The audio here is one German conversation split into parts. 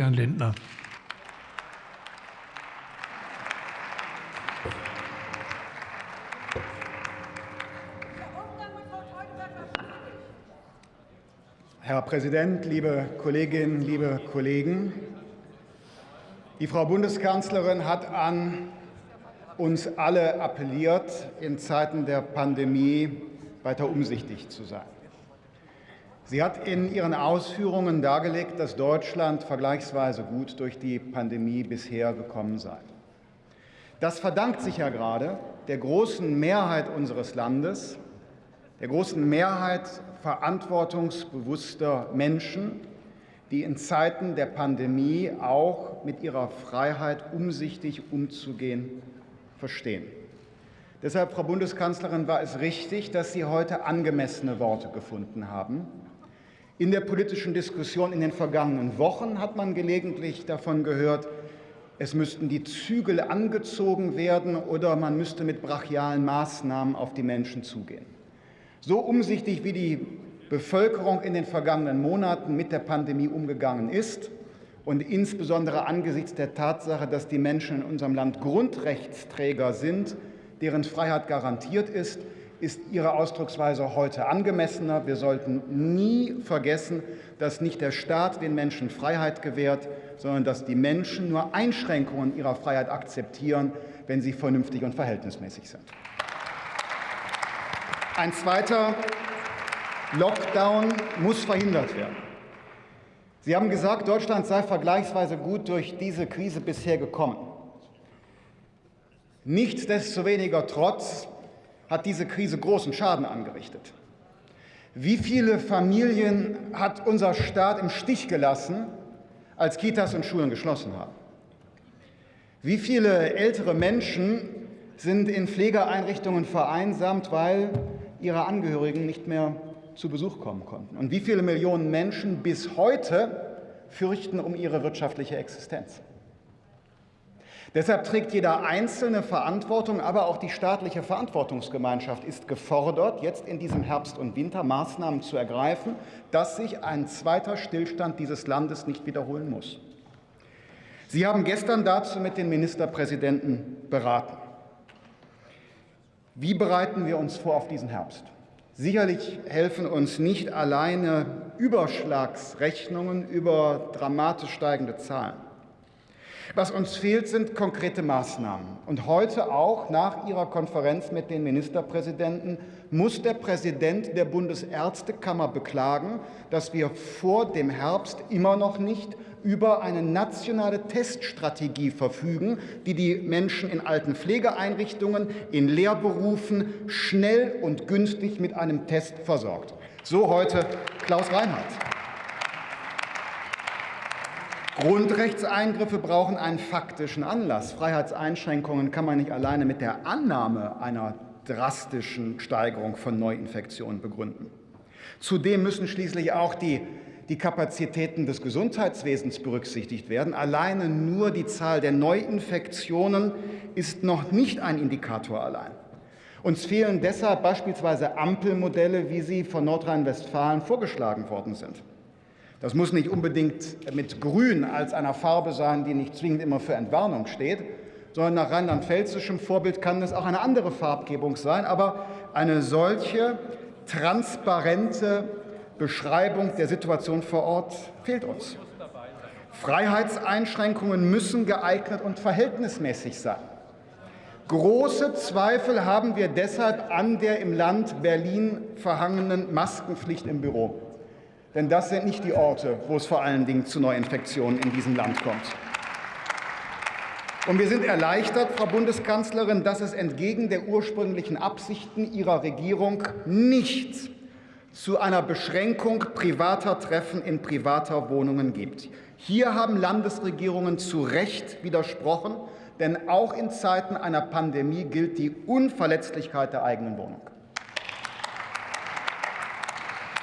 Herrn Lindner. Herr Präsident, liebe Kolleginnen, liebe Kollegen! Die Frau Bundeskanzlerin hat an uns alle appelliert, in Zeiten der Pandemie weiter umsichtig zu sein. Sie hat in ihren Ausführungen dargelegt, dass Deutschland vergleichsweise gut durch die Pandemie bisher gekommen sei. Das verdankt sich ja gerade der großen Mehrheit unseres Landes, der großen Mehrheit verantwortungsbewusster Menschen, die in Zeiten der Pandemie auch mit ihrer Freiheit umsichtig umzugehen verstehen. Deshalb, Frau Bundeskanzlerin, war es richtig, dass Sie heute angemessene Worte gefunden haben. In der politischen Diskussion in den vergangenen Wochen hat man gelegentlich davon gehört, es müssten die Zügel angezogen werden oder man müsste mit brachialen Maßnahmen auf die Menschen zugehen. So umsichtig wie die Bevölkerung in den vergangenen Monaten mit der Pandemie umgegangen ist und insbesondere angesichts der Tatsache, dass die Menschen in unserem Land Grundrechtsträger sind, deren Freiheit garantiert ist, ist Ihre Ausdrucksweise heute angemessener. Wir sollten nie vergessen, dass nicht der Staat den Menschen Freiheit gewährt, sondern dass die Menschen nur Einschränkungen ihrer Freiheit akzeptieren, wenn sie vernünftig und verhältnismäßig sind. Ein zweiter Lockdown muss verhindert werden. Sie haben gesagt, Deutschland sei vergleichsweise gut durch diese Krise bisher gekommen. Nichtsdestoweniger trotz hat diese Krise großen Schaden angerichtet. Wie viele Familien hat unser Staat im Stich gelassen, als Kitas und Schulen geschlossen haben? Wie viele ältere Menschen sind in Pflegeeinrichtungen vereinsamt, weil ihre Angehörigen nicht mehr zu Besuch kommen konnten. Und wie viele Millionen Menschen bis heute fürchten um ihre wirtschaftliche Existenz. Deshalb trägt jeder Einzelne Verantwortung, aber auch die staatliche Verantwortungsgemeinschaft ist gefordert, jetzt in diesem Herbst und Winter Maßnahmen zu ergreifen, dass sich ein zweiter Stillstand dieses Landes nicht wiederholen muss. Sie haben gestern dazu mit den Ministerpräsidenten beraten. Wie bereiten wir uns vor auf diesen Herbst? Sicherlich helfen uns nicht alleine Überschlagsrechnungen über dramatisch steigende Zahlen. Was uns fehlt, sind konkrete Maßnahmen. Und heute auch nach Ihrer Konferenz mit den Ministerpräsidenten muss der Präsident der Bundesärztekammer beklagen, dass wir vor dem Herbst immer noch nicht über eine nationale Teststrategie verfügen, die die Menschen in alten Pflegeeinrichtungen, in Lehrberufen schnell und günstig mit einem Test versorgt. So heute Klaus Reinhardt. Grundrechtseingriffe brauchen einen faktischen Anlass. Freiheitseinschränkungen kann man nicht alleine mit der Annahme einer drastischen Steigerung von Neuinfektionen begründen. Zudem müssen schließlich auch die, die Kapazitäten des Gesundheitswesens berücksichtigt werden. Alleine nur die Zahl der Neuinfektionen ist noch nicht ein Indikator allein. Uns fehlen deshalb beispielsweise Ampelmodelle, wie sie von Nordrhein-Westfalen vorgeschlagen worden sind. Das muss nicht unbedingt mit Grün als einer Farbe sein, die nicht zwingend immer für Entwarnung steht, sondern nach rheinland-pfälzischem Vorbild kann es auch eine andere Farbgebung sein. Aber eine solche transparente Beschreibung der Situation vor Ort fehlt uns. Freiheitseinschränkungen müssen geeignet und verhältnismäßig sein. Große Zweifel haben wir deshalb an der im Land Berlin verhangenen Maskenpflicht im Büro. Denn das sind nicht die Orte, wo es vor allen Dingen zu Neuinfektionen in diesem Land kommt. Und wir sind erleichtert, Frau Bundeskanzlerin, dass es entgegen der ursprünglichen Absichten Ihrer Regierung nicht zu einer Beschränkung privater Treffen in privater Wohnungen gibt. Hier haben Landesregierungen zu Recht widersprochen, denn auch in Zeiten einer Pandemie gilt die Unverletzlichkeit der eigenen Wohnung.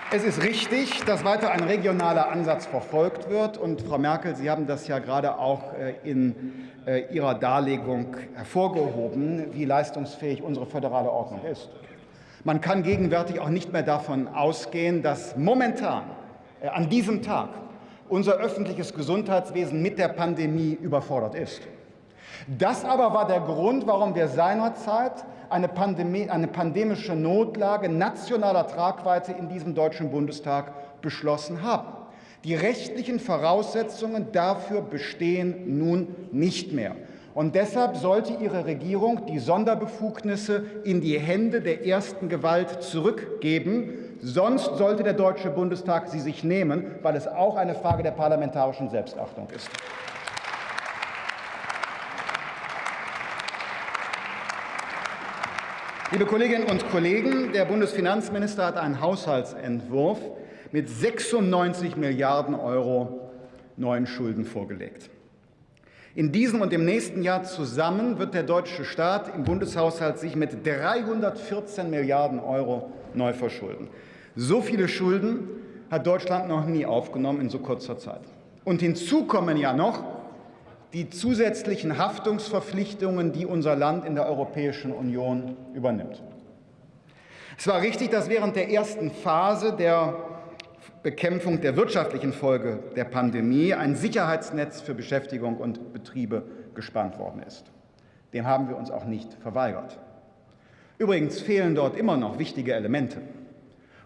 Es ist richtig, dass weiter ein regionaler Ansatz verfolgt wird. Und Frau Merkel, Sie haben das ja gerade auch äh, in äh, Ihrer Darlegung hervorgehoben, wie leistungsfähig unsere föderale Ordnung ist. Man kann gegenwärtig auch nicht mehr davon ausgehen, dass momentan, äh, an diesem Tag, unser öffentliches Gesundheitswesen mit der Pandemie überfordert ist. Das aber war der Grund, warum wir seinerzeit eine, Pandemie, eine pandemische Notlage nationaler Tragweite in diesem Deutschen Bundestag beschlossen haben. Die rechtlichen Voraussetzungen dafür bestehen nun nicht mehr. Und deshalb sollte Ihre Regierung die Sonderbefugnisse in die Hände der ersten Gewalt zurückgeben. Sonst sollte der Deutsche Bundestag sie sich nehmen, weil es auch eine Frage der parlamentarischen Selbstachtung ist. Liebe Kolleginnen und Kollegen, der Bundesfinanzminister hat einen Haushaltsentwurf mit 96 Milliarden Euro neuen Schulden vorgelegt. In diesem und im nächsten Jahr zusammen wird der deutsche Staat im Bundeshaushalt sich mit 314 Milliarden Euro neu verschulden. So viele Schulden hat Deutschland noch nie aufgenommen in so kurzer Zeit. Und hinzu kommen ja noch die zusätzlichen Haftungsverpflichtungen, die unser Land in der Europäischen Union übernimmt. Es war richtig, dass während der ersten Phase der Bekämpfung der wirtschaftlichen Folge der Pandemie ein Sicherheitsnetz für Beschäftigung und Betriebe gespannt worden ist. Dem haben wir uns auch nicht verweigert. Übrigens fehlen dort immer noch wichtige Elemente.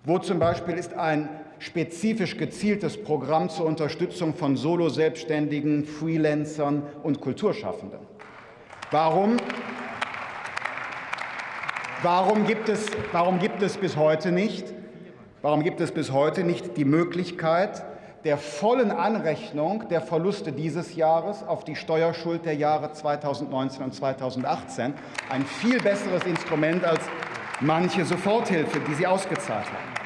Wo zum Beispiel ist ein spezifisch gezieltes Programm zur Unterstützung von Solo-Selbstständigen, Freelancern und Kulturschaffenden? Warum, warum, gibt es, warum gibt es bis heute nicht Warum gibt es bis heute nicht die Möglichkeit der vollen Anrechnung der Verluste dieses Jahres auf die Steuerschuld der Jahre 2019 und 2018? Ein viel besseres Instrument als manche Soforthilfe, die Sie ausgezahlt haben.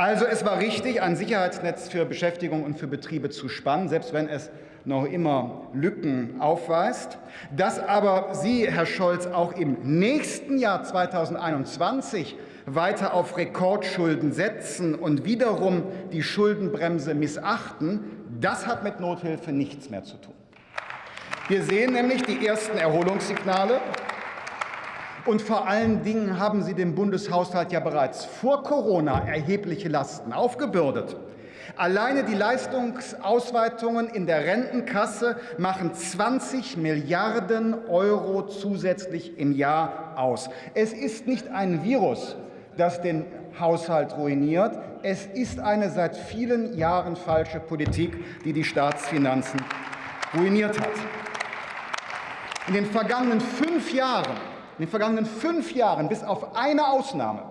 Also es war richtig, ein Sicherheitsnetz für Beschäftigung und für Betriebe zu spannen, selbst wenn es noch immer Lücken aufweist. Dass aber Sie, Herr Scholz, auch im nächsten Jahr 2021 weiter auf Rekordschulden setzen und wiederum die Schuldenbremse missachten, das hat mit Nothilfe nichts mehr zu tun. Wir sehen nämlich die ersten Erholungssignale. Und vor allen Dingen haben Sie dem Bundeshaushalt ja bereits vor Corona erhebliche Lasten aufgebürdet. Alleine die Leistungsausweitungen in der Rentenkasse machen 20 Milliarden Euro zusätzlich im Jahr aus. Es ist nicht ein Virus, das den Haushalt ruiniert. Es ist eine seit vielen Jahren falsche Politik, die die Staatsfinanzen ruiniert hat. In den vergangenen fünf Jahren, in den vergangenen fünf Jahren, bis auf eine Ausnahme,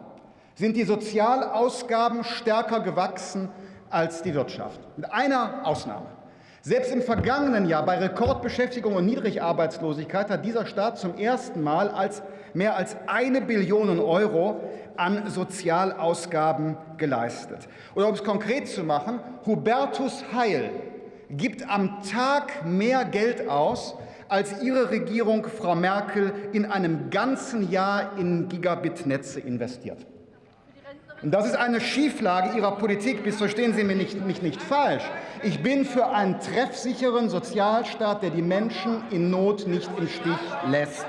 sind die Sozialausgaben stärker gewachsen als die Wirtschaft. Mit einer Ausnahme. Selbst im vergangenen Jahr bei Rekordbeschäftigung und Niedrigarbeitslosigkeit hat dieser Staat zum ersten Mal als mehr als eine Billion Euro an Sozialausgaben geleistet. Oder um es konkret zu machen, Hubertus Heil gibt am Tag mehr Geld aus, als Ihre Regierung, Frau Merkel, in einem ganzen Jahr in Gigabit-Netze investiert. Und das ist eine Schieflage Ihrer Politik. Missverstehen Sie mich nicht, mich nicht falsch. Ich bin für einen treffsicheren Sozialstaat, der die Menschen in Not nicht im Stich lässt.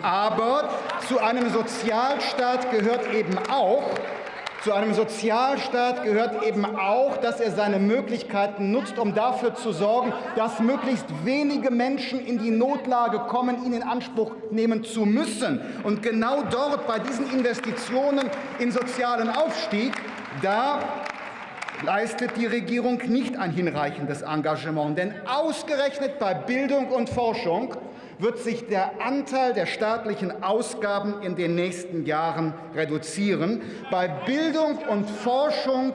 Aber zu einem Sozialstaat gehört eben auch, zu einem Sozialstaat gehört eben auch, dass er seine Möglichkeiten nutzt, um dafür zu sorgen, dass möglichst wenige Menschen in die Notlage kommen, ihn in Anspruch nehmen zu müssen. Und genau dort, bei diesen Investitionen in sozialen Aufstieg, da leistet die Regierung nicht ein hinreichendes Engagement. Denn ausgerechnet bei Bildung und Forschung wird sich der Anteil der staatlichen Ausgaben in den nächsten Jahren reduzieren. Bei Bildung und Forschung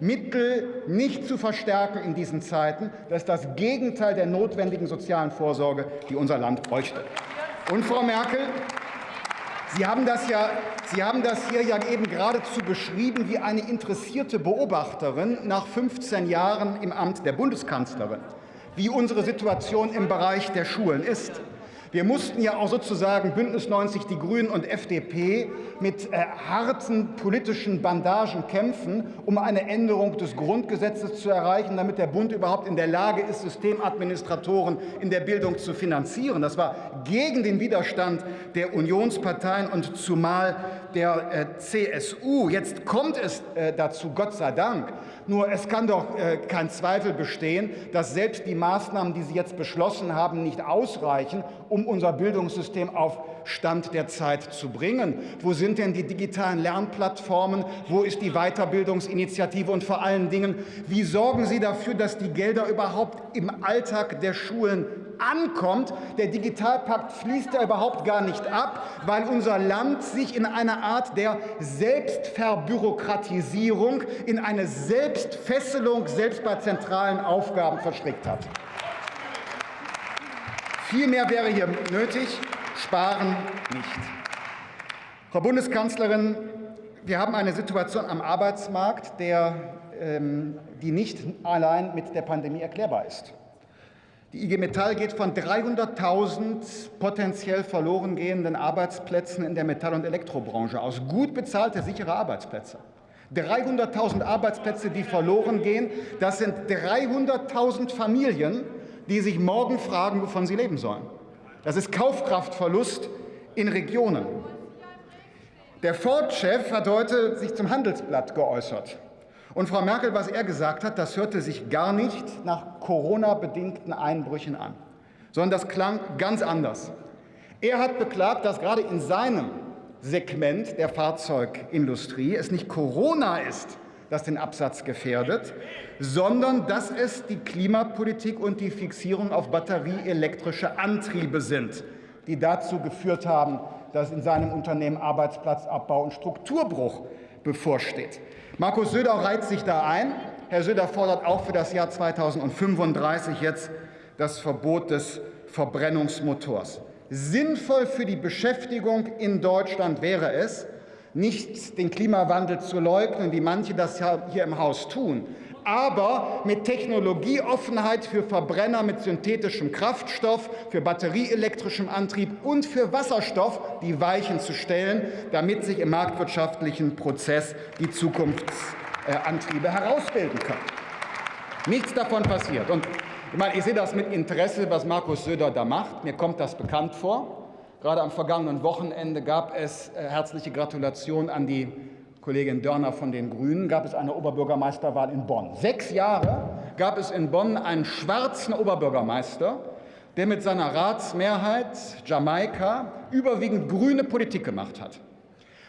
Mittel nicht zu verstärken in diesen Zeiten. Das ist das Gegenteil der notwendigen sozialen Vorsorge, die unser Land bräuchte. Und Frau Merkel, Sie haben das ja Sie haben das hier ja eben geradezu beschrieben wie eine interessierte Beobachterin nach 15 Jahren im Amt der Bundeskanzlerin, wie unsere Situation im Bereich der Schulen ist. Wir mussten ja auch sozusagen Bündnis 90, die Grünen und FDP mit äh, harten politischen Bandagen kämpfen, um eine Änderung des Grundgesetzes zu erreichen, damit der Bund überhaupt in der Lage ist, Systemadministratoren in der Bildung zu finanzieren. Das war gegen den Widerstand der Unionsparteien und zumal der äh, CSU. Jetzt kommt es äh, dazu, Gott sei Dank. Nur es kann doch äh, kein Zweifel bestehen, dass selbst die Maßnahmen, die Sie jetzt beschlossen haben, nicht ausreichen, um unser Bildungssystem auf Stand der Zeit zu bringen. Wo sind denn die digitalen Lernplattformen? Wo ist die Weiterbildungsinitiative? Und vor allen Dingen, wie sorgen Sie dafür, dass die Gelder überhaupt im Alltag der Schulen ankommt. Der Digitalpakt fließt ja überhaupt gar nicht ab, weil unser Land sich in eine Art der Selbstverbürokratisierung, in eine Selbstfesselung, selbst bei zentralen Aufgaben verstrickt hat. Viel mehr wäre hier nötig, sparen nicht. Frau Bundeskanzlerin, wir haben eine Situation am Arbeitsmarkt, der, ähm, die nicht allein mit der Pandemie erklärbar ist. Die IG Metall geht von 300.000 potenziell verloren gehenden Arbeitsplätzen in der Metall- und Elektrobranche aus. Gut bezahlte, sichere Arbeitsplätze. 300.000 Arbeitsplätze, die verloren gehen, das sind 300.000 Familien, die sich morgen fragen, wovon sie leben sollen. Das ist Kaufkraftverlust in Regionen. Der Ford-Chef hat heute sich zum Handelsblatt geäußert. Und Frau Merkel, was er gesagt hat, das hörte sich gar nicht nach Corona-bedingten Einbrüchen an, sondern das klang ganz anders. Er hat beklagt, dass gerade in seinem Segment der Fahrzeugindustrie es nicht Corona ist, das den Absatz gefährdet, sondern dass es die Klimapolitik und die Fixierung auf batterieelektrische Antriebe sind, die dazu geführt haben, dass in seinem Unternehmen Arbeitsplatzabbau und Strukturbruch bevorsteht. Markus Söder reiht sich da ein. Herr Söder fordert auch für das Jahr 2035 jetzt das Verbot des Verbrennungsmotors. Sinnvoll für die Beschäftigung in Deutschland wäre es, nicht den Klimawandel zu leugnen, wie manche das hier im Haus tun, aber mit Technologieoffenheit für Verbrenner mit synthetischem Kraftstoff, für batterieelektrischem Antrieb und für Wasserstoff die Weichen zu stellen, damit sich im marktwirtschaftlichen Prozess die Zukunftsantriebe herausbilden können. Nichts davon passiert. Und ich, meine, ich sehe das mit Interesse, was Markus Söder da macht. Mir kommt das bekannt vor. Gerade am vergangenen Wochenende gab es äh, herzliche Gratulation an die Kollegin Dörner von den Grünen, gab es eine Oberbürgermeisterwahl in Bonn. Sechs Jahre gab es in Bonn einen schwarzen Oberbürgermeister, der mit seiner Ratsmehrheit Jamaika überwiegend grüne Politik gemacht hat.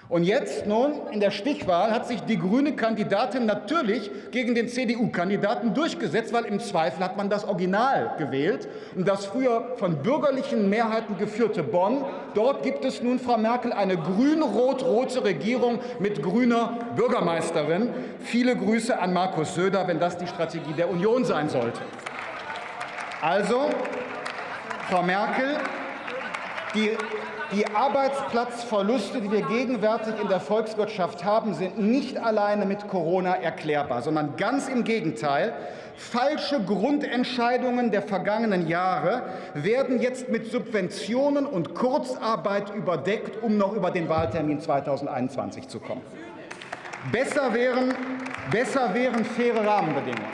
Und jetzt nun in der Stichwahl hat sich die grüne Kandidatin natürlich gegen den CDU-Kandidaten durchgesetzt, weil im Zweifel hat man das Original gewählt. Und das früher von bürgerlichen Mehrheiten geführte Bonn, dort gibt es nun, Frau Merkel, eine grün-rot-rote Regierung mit grüner Bürgermeisterin. Viele Grüße an Markus Söder, wenn das die Strategie der Union sein sollte. Also, Frau Merkel, die die Arbeitsplatzverluste, die wir gegenwärtig in der Volkswirtschaft haben, sind nicht alleine mit Corona erklärbar, sondern ganz im Gegenteil. Falsche Grundentscheidungen der vergangenen Jahre werden jetzt mit Subventionen und Kurzarbeit überdeckt, um noch über den Wahltermin 2021 zu kommen. Besser wären, besser wären faire Rahmenbedingungen.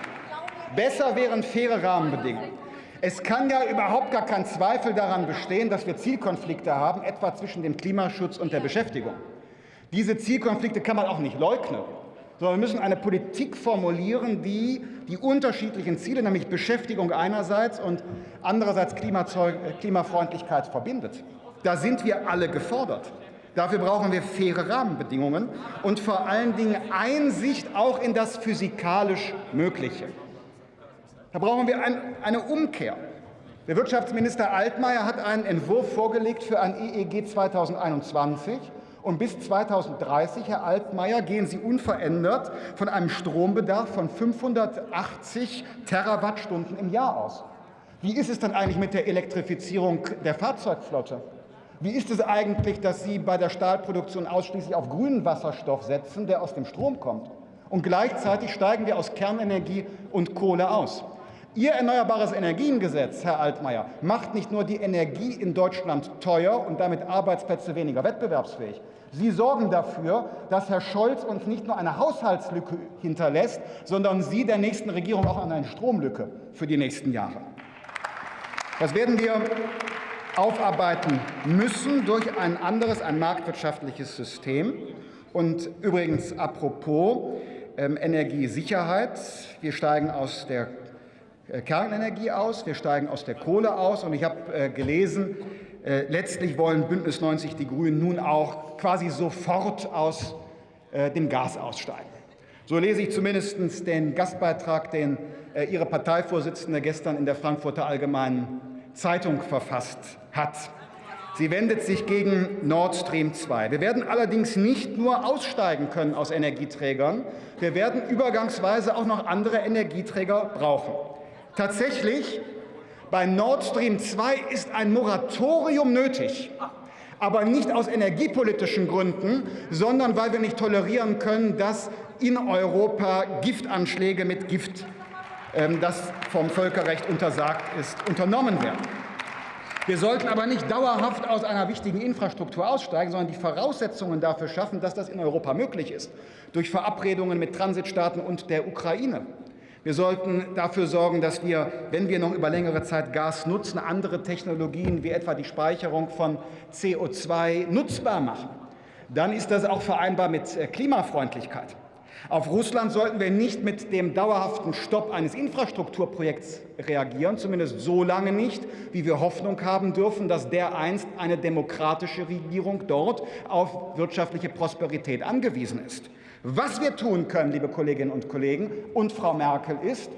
Besser wären faire Rahmenbedingungen. Es kann ja überhaupt gar kein Zweifel daran bestehen, dass wir Zielkonflikte haben, etwa zwischen dem Klimaschutz und der Beschäftigung. Diese Zielkonflikte kann man auch nicht leugnen, sondern wir müssen eine Politik formulieren, die die unterschiedlichen Ziele, nämlich Beschäftigung einerseits und andererseits Klimafreundlichkeit verbindet. Da sind wir alle gefordert. Dafür brauchen wir faire Rahmenbedingungen und vor allen Dingen Einsicht auch in das physikalisch Mögliche. Da brauchen wir ein, eine Umkehr. Der Wirtschaftsminister Altmaier hat einen Entwurf vorgelegt für ein EEG 2021. Und bis 2030, Herr Altmaier, gehen Sie unverändert von einem Strombedarf von 580 Terawattstunden im Jahr aus. Wie ist es dann eigentlich mit der Elektrifizierung der Fahrzeugflotte? Wie ist es eigentlich, dass Sie bei der Stahlproduktion ausschließlich auf grünen Wasserstoff setzen, der aus dem Strom kommt? Und gleichzeitig steigen wir aus Kernenergie und Kohle aus. Ihr Erneuerbares Energiengesetz, Herr Altmaier, macht nicht nur die Energie in Deutschland teuer und damit Arbeitsplätze weniger wettbewerbsfähig. Sie sorgen dafür, dass Herr Scholz uns nicht nur eine Haushaltslücke hinterlässt, sondern Sie der nächsten Regierung auch eine Stromlücke für die nächsten Jahre. Das werden wir aufarbeiten müssen durch ein anderes, ein marktwirtschaftliches System. Und übrigens apropos ähm, Energiesicherheit. Wir steigen aus der Kernenergie aus, wir steigen aus der Kohle aus. Und ich habe äh, gelesen, äh, letztlich wollen Bündnis 90 Die Grünen nun auch quasi sofort aus äh, dem Gas aussteigen. So lese ich zumindest den Gastbeitrag, den äh, Ihre Parteivorsitzende gestern in der Frankfurter Allgemeinen Zeitung verfasst hat. Sie wendet sich gegen Nord Stream 2. Wir werden allerdings nicht nur aussteigen können aus Energieträgern, wir werden übergangsweise auch noch andere Energieträger brauchen. Tatsächlich, bei Nord Stream 2 ist ein Moratorium nötig, aber nicht aus energiepolitischen Gründen, sondern weil wir nicht tolerieren können, dass in Europa Giftanschläge mit Gift, ähm, das vom Völkerrecht untersagt ist, unternommen werden. Wir sollten aber nicht dauerhaft aus einer wichtigen Infrastruktur aussteigen, sondern die Voraussetzungen dafür schaffen, dass das in Europa möglich ist, durch Verabredungen mit Transitstaaten und der Ukraine. Wir sollten dafür sorgen, dass wir, wenn wir noch über längere Zeit Gas nutzen, andere Technologien wie etwa die Speicherung von CO2 nutzbar machen. Dann ist das auch vereinbar mit äh, Klimafreundlichkeit. Auf Russland sollten wir nicht mit dem dauerhaften Stopp eines Infrastrukturprojekts reagieren, zumindest so lange nicht, wie wir Hoffnung haben dürfen, dass dereinst eine demokratische Regierung dort auf wirtschaftliche Prosperität angewiesen ist. Was wir tun können, liebe Kolleginnen und Kollegen und Frau Merkel, ist,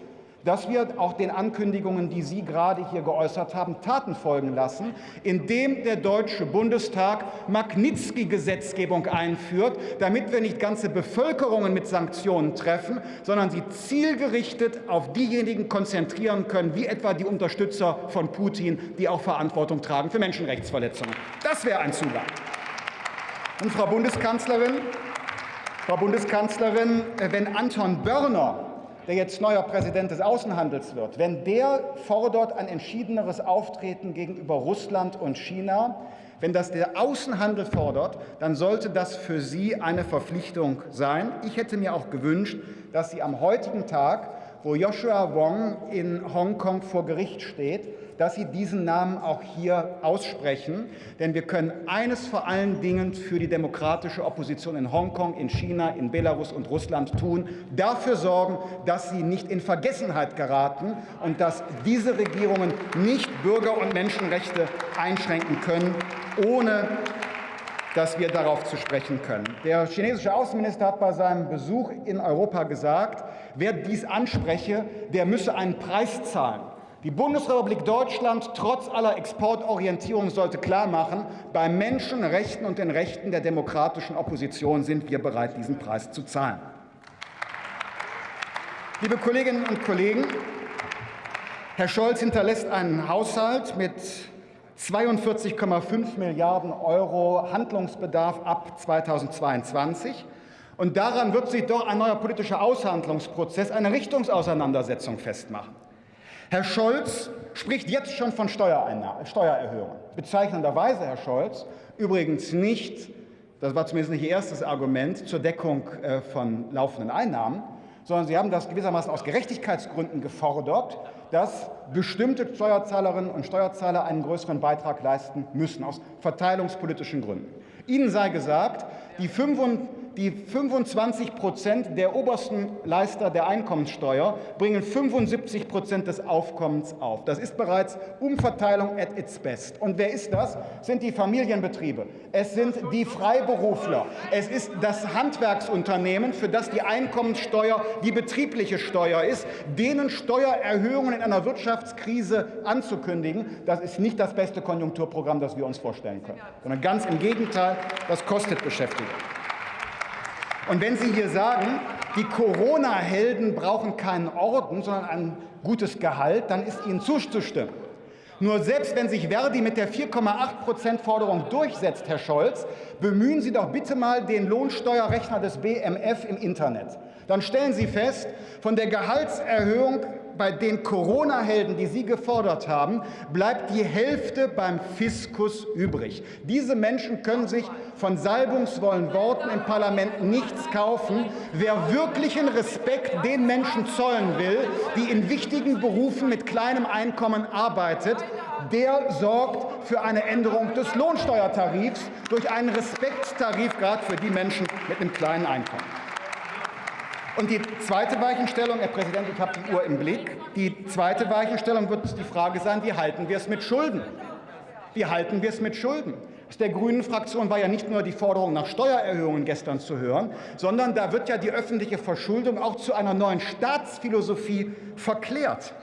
dass wir auch den Ankündigungen, die Sie gerade hier geäußert haben, Taten folgen lassen, indem der Deutsche Bundestag Magnitsky-Gesetzgebung einführt, damit wir nicht ganze Bevölkerungen mit Sanktionen treffen, sondern sie zielgerichtet auf diejenigen konzentrieren können, wie etwa die Unterstützer von Putin, die auch Verantwortung tragen für Menschenrechtsverletzungen. Das wäre ein Zugang. Und Frau Bundeskanzlerin, Frau Bundeskanzlerin, äh, wenn Anton Börner, der jetzt neuer Präsident des Außenhandels wird, wenn der fordert ein entschiedeneres Auftreten gegenüber Russland und China, wenn das der Außenhandel fordert, dann sollte das für Sie eine Verpflichtung sein. Ich hätte mir auch gewünscht, dass Sie am heutigen Tag, wo Joshua Wong in Hongkong vor Gericht steht, dass Sie diesen Namen auch hier aussprechen. Denn wir können eines vor allen Dingen für die demokratische Opposition in Hongkong, in China, in Belarus und Russland tun, dafür sorgen, dass sie nicht in Vergessenheit geraten und dass diese Regierungen nicht Bürger- und Menschenrechte einschränken können, ohne dass wir darauf zu sprechen können. Der chinesische Außenminister hat bei seinem Besuch in Europa gesagt, wer dies anspreche, der müsse einen Preis zahlen. Die Bundesrepublik Deutschland trotz aller Exportorientierung sollte klarmachen, bei Menschenrechten und den Rechten der demokratischen Opposition sind wir bereit, diesen Preis zu zahlen. Liebe Kolleginnen und Kollegen, Herr Scholz hinterlässt einen Haushalt mit 42,5 Milliarden Euro Handlungsbedarf ab 2022. Und daran wird sich doch ein neuer politischer Aushandlungsprozess, eine Richtungsauseinandersetzung festmachen. Herr Scholz spricht jetzt schon von Steuererhöhungen. Bezeichnenderweise, Herr Scholz, übrigens nicht, das war zumindest nicht Ihr erstes Argument, zur Deckung äh, von laufenden Einnahmen, sondern Sie haben das gewissermaßen aus Gerechtigkeitsgründen gefordert, dass bestimmte Steuerzahlerinnen und Steuerzahler einen größeren Beitrag leisten müssen, aus verteilungspolitischen Gründen. Ihnen sei gesagt, die 25 die 25 Prozent der obersten Leister der Einkommenssteuer bringen 75 Prozent des Aufkommens auf. Das ist bereits Umverteilung at its best. Und wer ist das? Sind die Familienbetriebe. Es sind die Freiberufler. Es ist das Handwerksunternehmen, für das die Einkommenssteuer die betriebliche Steuer ist. Denen Steuererhöhungen in einer Wirtschaftskrise anzukündigen, das ist nicht das beste Konjunkturprogramm, das wir uns vorstellen können, sondern ganz im Gegenteil, das kostet Beschäftigung. Und wenn Sie hier sagen, die Corona-Helden brauchen keinen Orden, sondern ein gutes Gehalt, dann ist Ihnen zuzustimmen. Nur selbst wenn sich Verdi mit der 4,8 Prozent Forderung durchsetzt, Herr Scholz, bemühen Sie doch bitte mal den Lohnsteuerrechner des BMF im Internet. Dann stellen Sie fest, von der Gehaltserhöhung bei den Corona-Helden, die Sie gefordert haben, bleibt die Hälfte beim Fiskus übrig. Diese Menschen können sich von salbungsvollen Worten im Parlament nichts kaufen. Wer wirklichen Respekt den Menschen zollen will, die in wichtigen Berufen mit kleinem Einkommen arbeitet, der sorgt für eine Änderung des Lohnsteuertarifs durch einen Respektstarif gerade für die Menschen mit einem kleinen Einkommen. Und die zweite Weichenstellung, Herr Präsident, ich habe die Uhr im Blick, die zweite Weichenstellung wird die Frage sein, wie halten wir es mit Schulden? Wie halten wir es mit Schulden? Aus der Grünen Fraktion war ja nicht nur die Forderung nach Steuererhöhungen gestern zu hören, sondern da wird ja die öffentliche Verschuldung auch zu einer neuen Staatsphilosophie verklärt.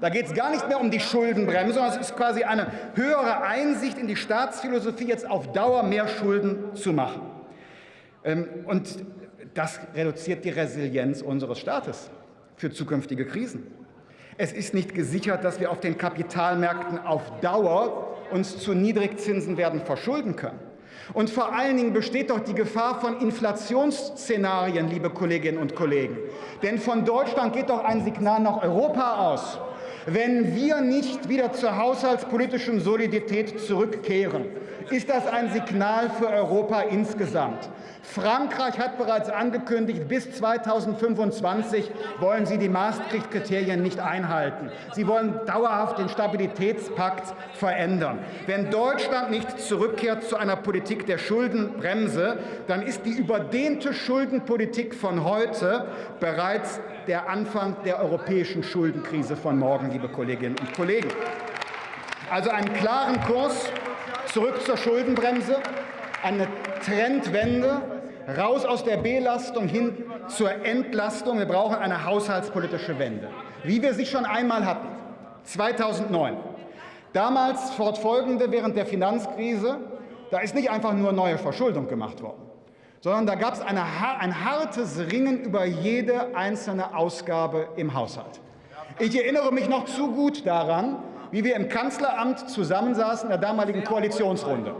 Da geht es gar nicht mehr um die Schuldenbremse, sondern es ist quasi eine höhere Einsicht in die Staatsphilosophie, jetzt auf Dauer mehr Schulden zu machen. Ähm, und das reduziert die Resilienz unseres Staates für zukünftige Krisen. Es ist nicht gesichert, dass wir auf den Kapitalmärkten auf Dauer uns zu Niedrigzinsen werden verschulden können. Und vor allen Dingen besteht doch die Gefahr von Inflationsszenarien, liebe Kolleginnen und Kollegen. Denn von Deutschland geht doch ein Signal nach Europa aus. Wenn wir nicht wieder zur haushaltspolitischen Solidarität zurückkehren, ist das ein Signal für Europa insgesamt. Frankreich hat bereits angekündigt, bis 2025 wollen sie die Maastricht-Kriterien nicht einhalten. Sie wollen dauerhaft den Stabilitätspakt verändern. Wenn Deutschland nicht zurückkehrt zu einer Politik der Schuldenbremse, dann ist die überdehnte Schuldenpolitik von heute bereits der Anfang der europäischen Schuldenkrise von morgen, liebe Kolleginnen und Kollegen. Also einen klaren Kurs zurück zur Schuldenbremse, eine Trendwende, raus aus der Belastung hin zur Entlastung. Wir brauchen eine haushaltspolitische Wende, wie wir sie schon einmal hatten, 2009. Damals fortfolgende während der Finanzkrise, da ist nicht einfach nur neue Verschuldung gemacht worden, sondern da gab es ein hartes Ringen über jede einzelne Ausgabe im Haushalt. Ich erinnere mich noch zu gut daran, wie wir im Kanzleramt zusammensaßen in der damaligen Koalitionsrunde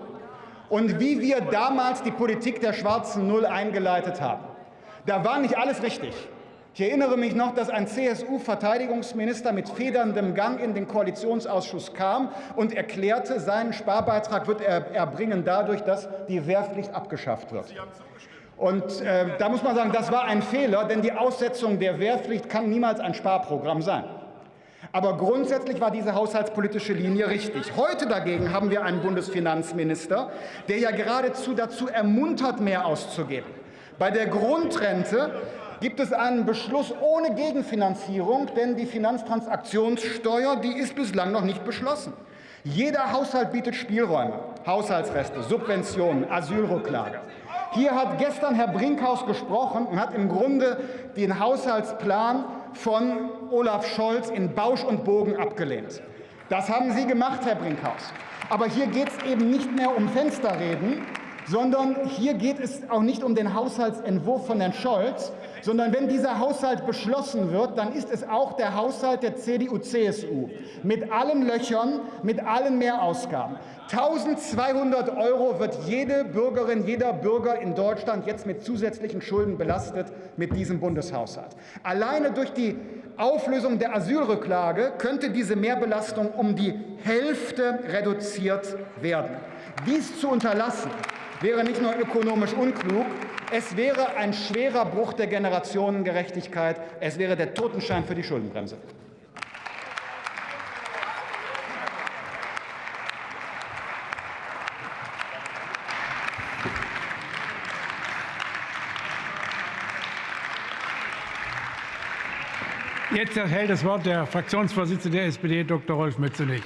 und wie wir damals die Politik der schwarzen Null eingeleitet haben. Da war nicht alles richtig. Ich erinnere mich noch, dass ein CSU-Verteidigungsminister mit federndem Gang in den Koalitionsausschuss kam und erklärte, seinen Sparbeitrag wird er erbringen dadurch, dass die Wehrpflicht abgeschafft wird. Und äh, da muss man sagen, das war ein Fehler, denn die Aussetzung der Wehrpflicht kann niemals ein Sparprogramm sein. Aber grundsätzlich war diese haushaltspolitische Linie richtig. Heute dagegen haben wir einen Bundesfinanzminister, der ja geradezu dazu ermuntert, mehr auszugeben. Bei der Grundrente gibt es einen Beschluss ohne Gegenfinanzierung, denn die Finanztransaktionssteuer die ist bislang noch nicht beschlossen. Jeder Haushalt bietet Spielräume, Haushaltsreste, Subventionen, Asylrücklage. Hier hat gestern Herr Brinkhaus gesprochen und hat im Grunde den Haushaltsplan von Olaf Scholz in Bausch und Bogen abgelehnt. Das haben Sie gemacht, Herr Brinkhaus. Aber hier geht es eben nicht mehr um Fensterreden, sondern hier geht es auch nicht um den Haushaltsentwurf von Herrn Scholz, sondern wenn dieser Haushalt beschlossen wird, dann ist es auch der Haushalt der CDU-CSU mit allen Löchern, mit allen Mehrausgaben. 1200 Euro wird jede Bürgerin, jeder Bürger in Deutschland jetzt mit zusätzlichen Schulden belastet mit diesem Bundeshaushalt. Alleine durch die Auflösung der Asylrücklage könnte diese Mehrbelastung um die Hälfte reduziert werden. Dies zu unterlassen, wäre nicht nur ökonomisch unklug, es wäre ein schwerer Bruch der Generationengerechtigkeit, es wäre der Totenschein für die Schuldenbremse. Jetzt erhält das Wort der Fraktionsvorsitzende der SPD, Dr. Rolf Mützenich.